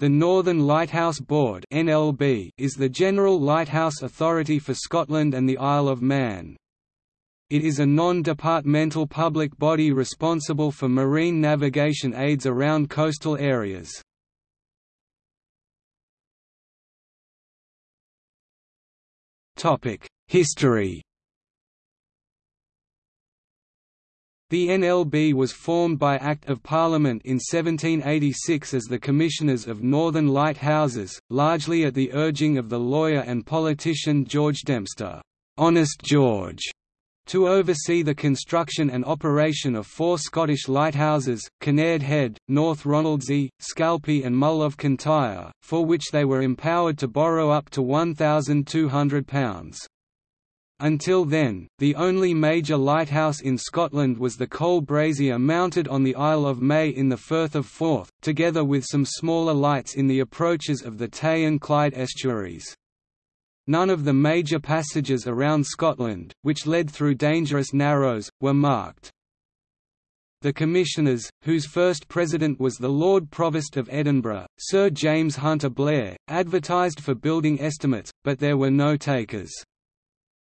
The Northern Lighthouse Board (NLB) is the general lighthouse authority for Scotland and the Isle of Man. It is a non-departmental public body responsible for marine navigation aids around coastal areas. History The NLB was formed by Act of Parliament in 1786 as the Commissioners of Northern Lighthouses, largely at the urging of the lawyer and politician George Dempster, Honest George, to oversee the construction and operation of four Scottish lighthouses, Kinnaird Head, North Ronaldsay, Scalpay and Mull of Kintyre, for which they were empowered to borrow up to £1,200. Until then, the only major lighthouse in Scotland was the coal brazier mounted on the Isle of May in the Firth of Forth, together with some smaller lights in the approaches of the Tay and Clyde estuaries. None of the major passages around Scotland, which led through dangerous narrows, were marked. The Commissioners, whose first president was the Lord Provost of Edinburgh, Sir James Hunter Blair, advertised for building estimates, but there were no takers.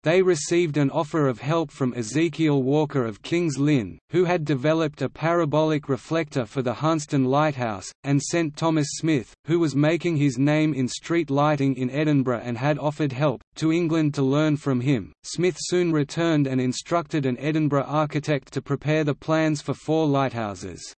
They received an offer of help from Ezekiel Walker of King's Lynn, who had developed a parabolic reflector for the Hunstanton Lighthouse, and sent Thomas Smith, who was making his name in street lighting in Edinburgh and had offered help, to England to learn from him. Smith soon returned and instructed an Edinburgh architect to prepare the plans for four lighthouses.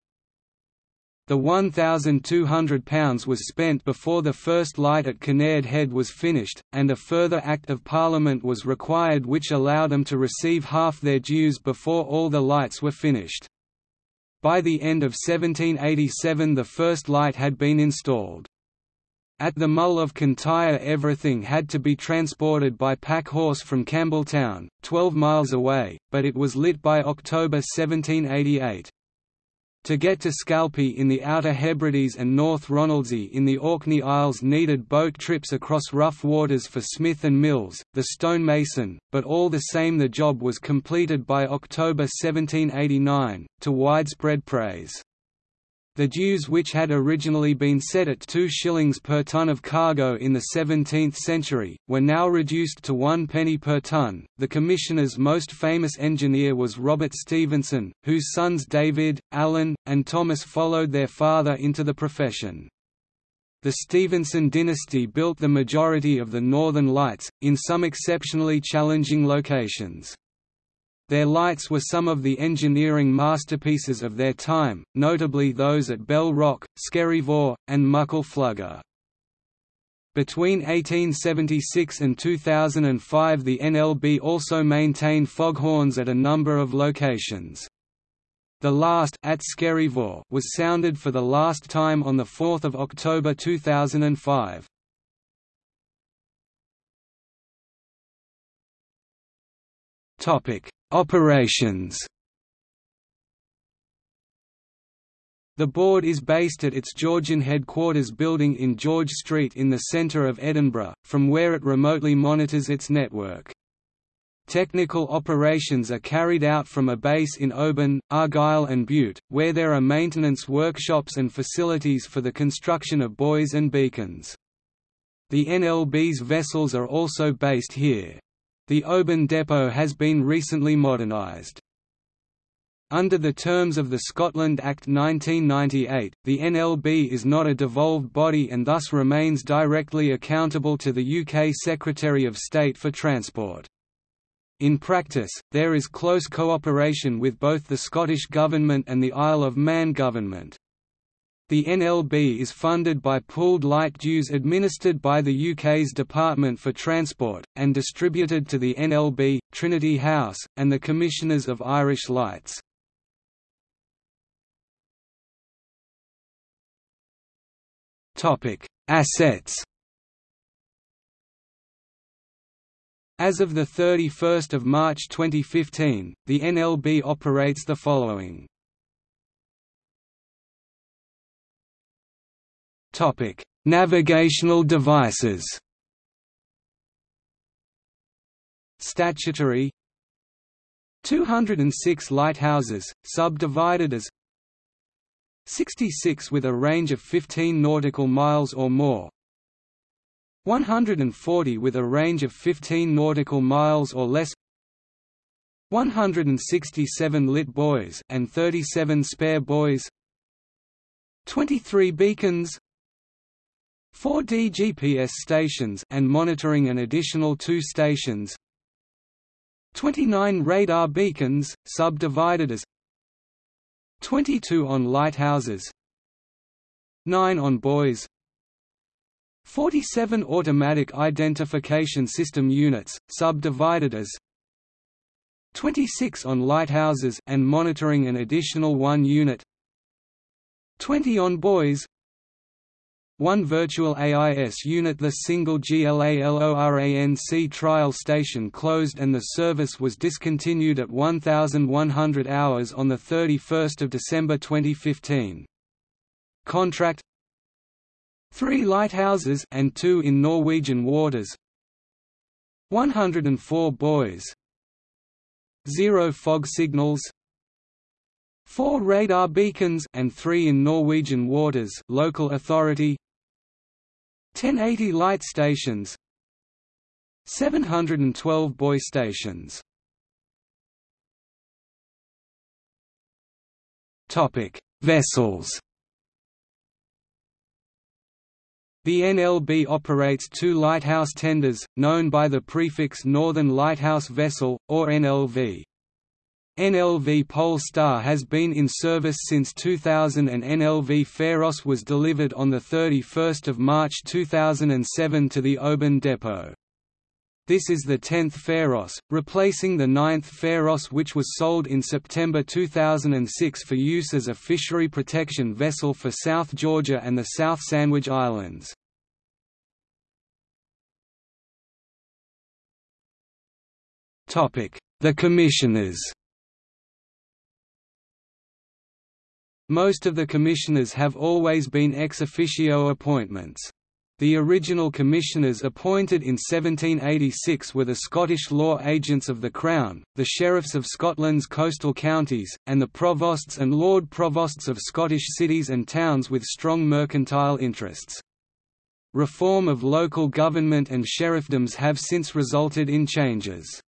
The £1,200 was spent before the first light at Kinnaird Head was finished, and a further Act of Parliament was required which allowed them to receive half their dues before all the lights were finished. By the end of 1787 the first light had been installed. At the Mull of Kintyre everything had to be transported by pack horse from Campbeltown, 12 miles away, but it was lit by October 1788. To get to Scalpay in the Outer Hebrides and North Ronaldsay in the Orkney Isles needed boat trips across rough waters for Smith and Mills, the stonemason, but all the same the job was completed by October 1789, to widespread praise. The dues which had originally been set at 2 shillings per ton of cargo in the 17th century, were now reduced to one penny per ton. The Commissioner's most famous engineer was Robert Stevenson, whose sons David, Alan, and Thomas followed their father into the profession. The Stephenson dynasty built the majority of the Northern Lights, in some exceptionally challenging locations. Their lights were some of the engineering masterpieces of their time, notably those at Bell Rock, Skerryvore, and Muckle Flugga. Between 1876 and 2005 the NLB also maintained foghorns at a number of locations. The last at was sounded for the last time on 4 October 2005. Topic Operations The board is based at its Georgian headquarters building in George Street in the centre of Edinburgh, from where it remotely monitors its network. Technical operations are carried out from a base in Oban, Argyll and Bute, where there are maintenance workshops and facilities for the construction of buoys and beacons. The NLB's vessels are also based here. The Oban depot has been recently modernised. Under the terms of the Scotland Act 1998, the NLB is not a devolved body and thus remains directly accountable to the UK Secretary of State for Transport. In practice, there is close cooperation with both the Scottish Government and the Isle of Man Government. The NLB is funded by pooled light dues administered by the UK's Department for Transport, and distributed to the NLB, Trinity House, and the Commissioners of Irish Lights. Assets As of 31 March 2015, the NLB operates the following Topic: Navigational devices. Statutory. 206 lighthouses, subdivided as 66 with a range of 15 nautical miles or more. 140 with a range of 15 nautical miles or less. 167 lit buoys and 37 spare buoys. 23 beacons 4 DGPS stations and monitoring an additional 2 stations. 29 radar beacons subdivided as 22 on lighthouses. 9 on buoys. 47 automatic identification system units subdivided as 26 on lighthouses and monitoring an additional 1 unit. 20 on buoys one virtual AIS unit The single GLALORANC trial station closed and the service was discontinued at 1,100 hours on 31 December 2015. Contract Three lighthouses and two in Norwegian waters. 104 buoys Zero fog signals. 4 radar beacons and 3 in Norwegian waters local authority 1080 light stations 712 buoy stations Topic Vessels The NLB operates two lighthouse tenders, known by the prefix Northern Lighthouse Vessel, or NLV. NLV Pole Star has been in service since 2000 and NLV Pharos was delivered on 31 March 2007 to the Oban depot. This is the 10th Pharos, replacing the 9th Pharos which was sold in September 2006 for use as a fishery protection vessel for South Georgia and the South Sandwich Islands. The Commissioners Most of the commissioners have always been ex officio appointments. The original commissioners appointed in 1786 were the Scottish law agents of the Crown, the sheriffs of Scotland's coastal counties, and the provosts and lord provosts of Scottish cities and towns with strong mercantile interests. Reform of local government and sheriffdoms have since resulted in changes.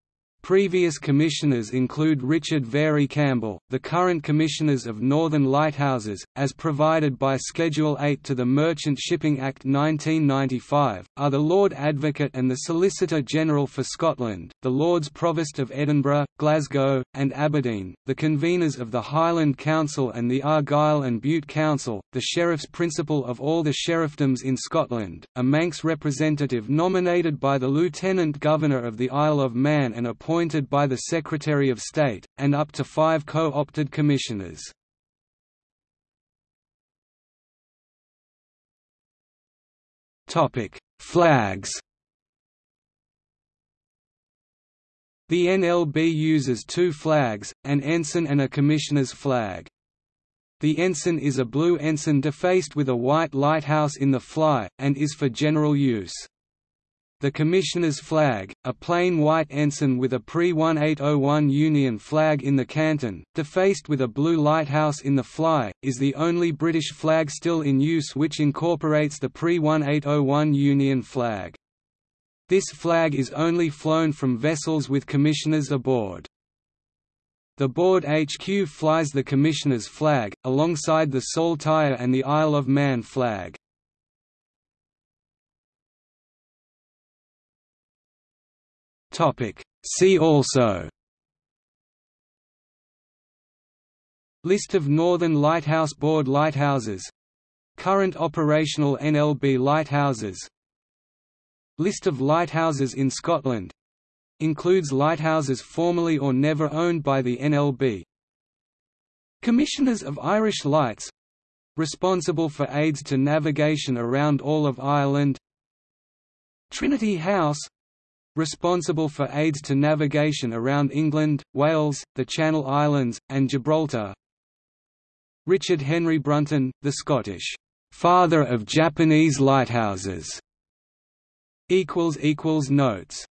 Previous commissioners include Richard Vary Campbell, the current commissioners of Northern Lighthouses, as provided by Schedule 8 to the Merchant Shipping Act 1995, are the Lord Advocate and the Solicitor General for Scotland, the Lords Provost of Edinburgh, Glasgow, and Aberdeen, the conveners of the Highland Council and the Argyll and Bute Council, the Sheriff's Principal of all the sheriffdoms in Scotland, a Manx representative nominated by the Lieutenant Governor of the Isle of Man and appointed appointed by the Secretary of State, and up to five co-opted commissioners. Flags The NLB uses two flags, an ensign and a commissioner's flag. The ensign is a blue ensign defaced with a white lighthouse in the fly, and is for general use. The Commissioner's flag, a plain white ensign with a pre-1801 Union flag in the canton, defaced with a blue lighthouse in the fly, is the only British flag still in use which incorporates the pre-1801 Union flag. This flag is only flown from vessels with commissioners aboard. The board HQ flies the Commissioner's flag, alongside the Saltire and the Isle of Man flag. Topic. See also. List of Northern Lighthouse Board lighthouses. Current operational NLB lighthouses. List of lighthouses in Scotland. Includes lighthouses formerly or never owned by the NLB Commissioners of Irish Lights. Responsible for aids to navigation around all of Ireland. Trinity House responsible for aids to navigation around England, Wales, the Channel Islands, and Gibraltar. Richard Henry Brunton, the Scottish father of Japanese lighthouses. Notes